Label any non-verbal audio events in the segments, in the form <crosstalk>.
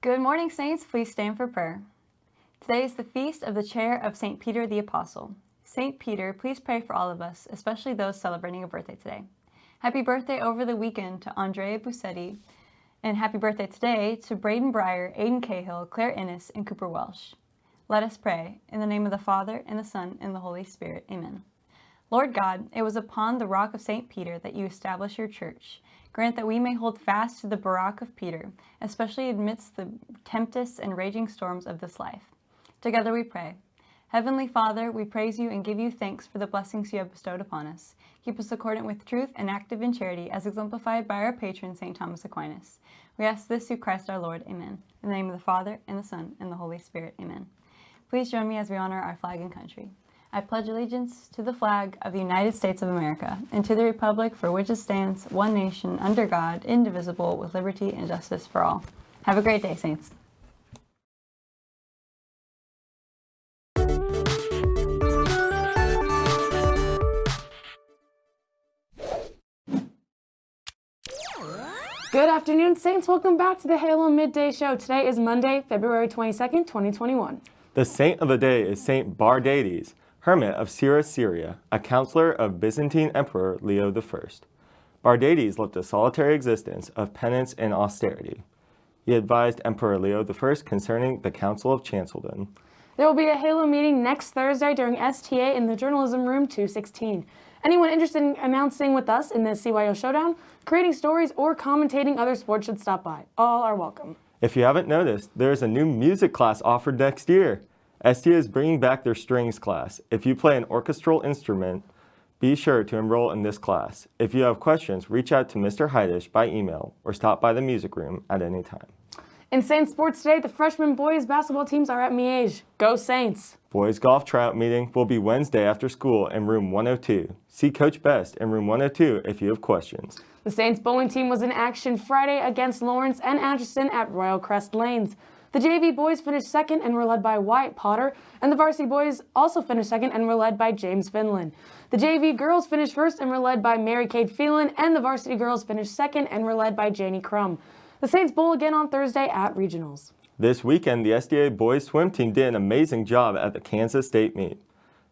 Good morning, Saints. Please stand for prayer. Today is the feast of the chair of St. Peter the Apostle. St. Peter, please pray for all of us, especially those celebrating a birthday today. Happy birthday over the weekend to Andrea Busetti, and happy birthday today to Braden Breyer, Aiden Cahill, Claire Innes, and Cooper Welsh. Let us pray. In the name of the Father, and the Son, and the Holy Spirit. Amen. Lord God, it was upon the rock of St. Peter that you established your church. Grant that we may hold fast to the barque of Peter, especially amidst the tempests and raging storms of this life. Together we pray. Heavenly Father, we praise you and give you thanks for the blessings you have bestowed upon us. Keep us accordant with truth and active in charity, as exemplified by our patron, St. Thomas Aquinas. We ask this through Christ our Lord. Amen. In the name of the Father, and the Son, and the Holy Spirit. Amen. Please join me as we honor our flag and country. I pledge allegiance to the flag of the United States of America and to the republic for which it stands, one nation, under God, indivisible, with liberty and justice for all. Have a great day, Saints. Good afternoon, Saints. Welcome back to the Halo Midday Show. Today is Monday, February 22nd, 2021. The saint of the day is Saint Bardates, hermit of Syra, Syria, a counselor of Byzantine Emperor Leo I. Bardates lived a solitary existence of penance and austerity. He advised Emperor Leo I concerning the Council of Chalcedon. There will be a Halo meeting next Thursday during STA in the Journalism Room 216. Anyone interested in announcing with us in the CYO Showdown, creating stories, or commentating other sports should stop by. All are welcome. If you haven't noticed, there is a new music class offered next year. STA is bringing back their strings class. If you play an orchestral instrument, be sure to enroll in this class. If you have questions, reach out to Mr. Heidish by email or stop by the music room at any time. In Saints sports today, the freshman boys basketball teams are at Miege. Go Saints! Boys golf tryout meeting will be Wednesday after school in room 102. See Coach Best in room 102 if you have questions. The Saints bowling team was in action Friday against Lawrence and Anderson at Royal Crest Lanes. The JV boys finished second and were led by Wyatt Potter, and the varsity boys also finished second and were led by James Finland. The JV girls finished first and were led by Mary Kate Phelan, and the varsity girls finished second and were led by Janie Crum. The Saints bowl again on Thursday at regionals. This weekend, the STA boys swim team did an amazing job at the Kansas State meet.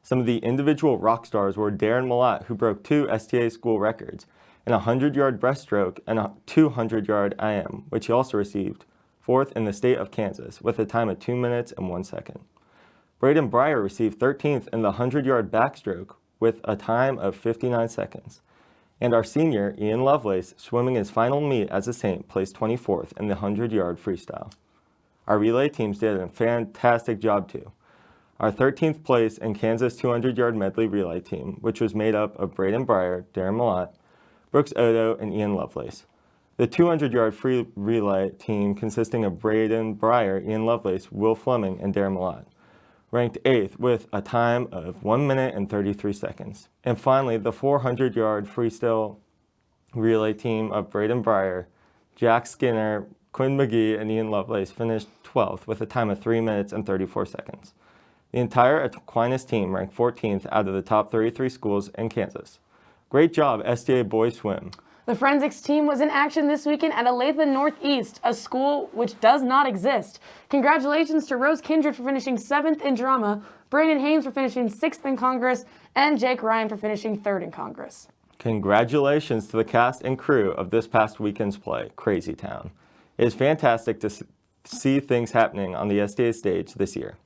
Some of the individual rock stars were Darren Malott, who broke two STA school records, an 100-yard breaststroke and a 200-yard IM, which he also received fourth in the state of Kansas, with a time of 2 minutes and 1 second. Braden Breyer received 13th in the 100-yard backstroke with a time of 59 seconds. And our senior, Ian Lovelace, swimming his final meet as a Saint, placed 24th in the 100-yard freestyle. Our relay teams did a fantastic job too. Our 13th place in Kansas 200-yard medley relay team, which was made up of Braden Breyer, Darren Malott, Brooks Odo, and Ian Lovelace. The 200-yard free relay team consisting of Braden Breyer, Ian Lovelace, Will Fleming, and Darren Malott ranked 8th with a time of 1 minute and 33 seconds. And finally, the 400-yard freestyle relay team of Braden Breyer, Jack Skinner, Quinn McGee, and Ian Lovelace finished 12th with a time of 3 minutes and 34 seconds. The entire Aquinas team ranked 14th out of the top 33 schools in Kansas. Great job, STA Boys Swim. The forensics team was in action this weekend at Olathe Northeast, a school which does not exist. Congratulations to Rose Kindred for finishing seventh in drama, Brandon Haynes for finishing sixth in Congress, and Jake Ryan for finishing third in Congress. Congratulations to the cast and crew of this past weekend's play, Crazy Town. It is fantastic to see things happening on the STA stage this year.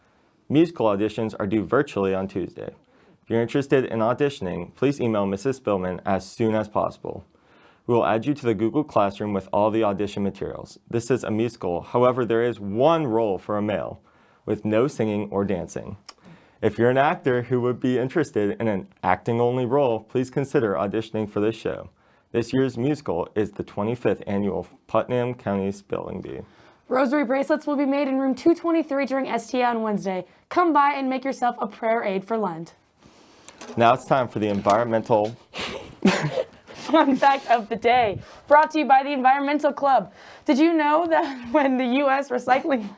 Musical auditions are due virtually on Tuesday. If you're interested in auditioning, please email Mrs. Spillman as soon as possible. We will add you to the Google Classroom with all the audition materials. This is a musical, however, there is one role for a male, with no singing or dancing. If you're an actor who would be interested in an acting-only role, please consider auditioning for this show. This year's musical is the 25th annual Putnam County Spelling Bee. Rosary bracelets will be made in room 223 during STA on Wednesday. Come by and make yourself a prayer aid for Lent. Now it's time for the environmental fun fact of the day, brought to you by the Environmental Club. Did you know that <laughs> when the U.S. recycling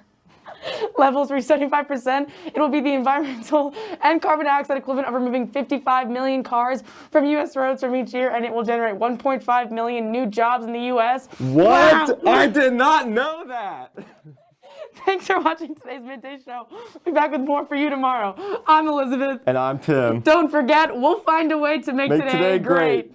<laughs> levels reach 75%, it will be the environmental <laughs> and carbon dioxide equivalent of removing 55 million cars from U.S. roads from each year, and it will generate 1.5 million new jobs in the U.S. What? Wow. I did not know that. Thanks for watching today's Midday Show. We'll be back with more for you tomorrow. I'm Elizabeth. And I'm Tim. Don't forget, we'll find a way to make, Make today, today great. great.